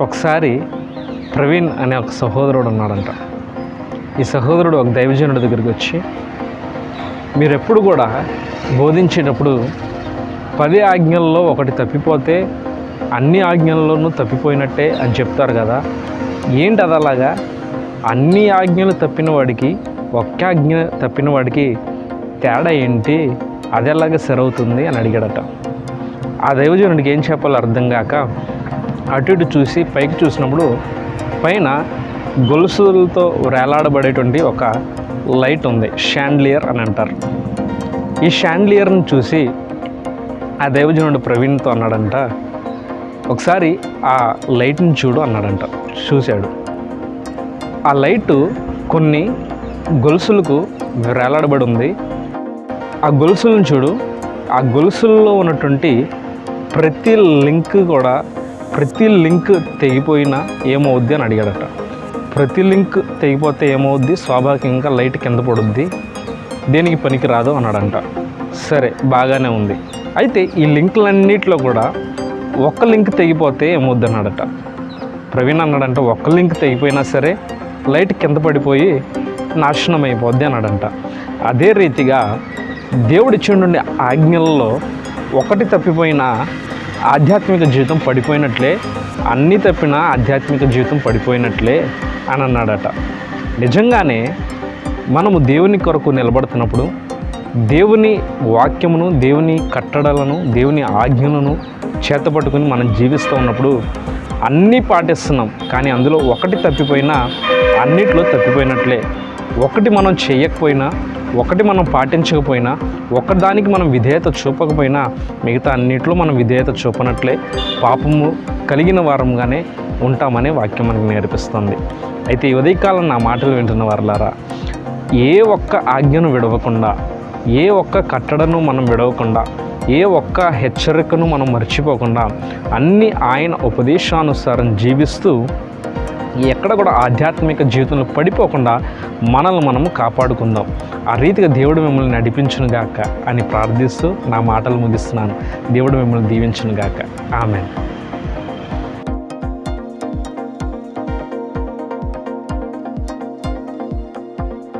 ఒకసారి ప్రవీణ్ అనే ఒక సహోదరుడు ఉన్నాడంట. ఈ సహోదరుడు ఒక దైవజనుడి దగ్గరికి వచ్చి మీరు ఎప్పుడు కూడా బోధించేటప్పుడు పది ఆజ్ఞల్లో ఒకటి తప్పిపోతే అన్ని ఆజ్ఞల్లోనూ తప్పిపోయినట్టే అని చెప్తారు కదా. ఏంటి అది అలాగా? అన్ని ఆజ్ఞలు తప్పిన వాడికి ఒక్క ఆజ్ఞ తప్పిన వాడికి తేడా ఏంటి? అది ఎలాగ సరవుతుంది అని అడిగాడట. ఆ దైవజనుడికి ఏం చెప్పాలో అర్థం కాక అటు ఇటు చూసి పైకి చూసినప్పుడు పైన గొలుసులతో వేలాడబడేటువంటి ఒక లైట్ ఉంది షాండ్లియర్ అని అంటారు. ఈ షాండ్లియర్ని చూసి ఆ దైవజనుడు ప్రవీణ్తో అన్నాడంట ఒకసారి ఆ లైట్ని చూడు అన్నాడంట చూశాడు. ఆ లైటు కొన్ని గొలుసులకు వేలాడబడి ఉంది ఆ గొలుసులను చూడు ఆ గొలుసుల్లో ఉన్నటువంటి ప్రతి లింక్ కూడా ప్రతి లింక్ తెగిపోయినా ఏమవుద్ది అని అడిగాడట. ప్రతి లింక్ తెగిపోతే ఏమవుద్ది? స్వాభావికంగా లైట్ కింద పడుద్ది. దేనికి పనికి రాదు అన్నాడంట. సరే బాగానే ఉంది. అయితే ఈ లింకులన్నింటిలో కూడా ఒక్క లింక్ తెగిపోతే ఏమవుద్ది అన్నాడట. ప్రవీణ్ అన్నాడంట ఒక్క లింక్ తెగిపోయినా సరే లైట్ కింద పడిపోయి నాశనం అయిపోద్ది అన్నాడంట. అదే రీతిగా దేవుడిచ్చిండు ఆజ్ఞల్లో ఒకటి తప్పిపోయినా ఆధ్యాత్మిక జీవితం పడిపోయినట్లే అన్నీ తప్పినా ఆధ్యాత్మిక జీవితం పడిపోయినట్లే అని అన్నాడట. నిజంగానే మనము దేవుని కొరకు నిలబడుతున్నప్పుడు దేవుని వాక్యమును దేవుని కట్టడలను దేవుని ఆజ్ఞలను చేతపట్టుకుని మనం జీవిస్తూ ఉన్నప్పుడు అన్నీ పాటిస్తున్నాం. కానీ అందులో ఒకటి తప్పిపోయినా అన్నిట్లో తప్పిపోయినట్లే. ఒకటి మనం చేయకపోయినా ఒకటి మనం పాటించకపోయినా ఒకదానికి మనం విధేయత చూపకపోయినా మిగతా అన్నిట్లో మనం విధేయత చూపనట్లే పాపము కలిగిన వారంగానే ఉంటామనే వాక్యం మనకు నేర్పిస్తుంది. అయితే ఈ ఉదయకాలం నా మాటలు వింటున్న వారులారా ఏ ఒక్క ఆజ్ఞను విడవకుండా ఏ ఒక్క కట్టడను మనం విడవకుండా ఏ ఒక్క హెచ్చరికను మనం మర్చిపోకుండా అన్ని ఆయన ఉపదేశానుసారం జీవిస్తూ ఎక్కడ కూడా ఆధ్యాత్మిక జీవితంలో పడిపోకుండా మనల్ని మనము కాపాడుకుందాం. ఆ రీతిగా దేవుడు మిమ్మల్ని నడిపించును గాక అని ప్రార్థిస్తూ నా మాటలు ముగిస్తున్నాను. దేవుడు మిమ్మల్ని దీవించును గాక ఆమె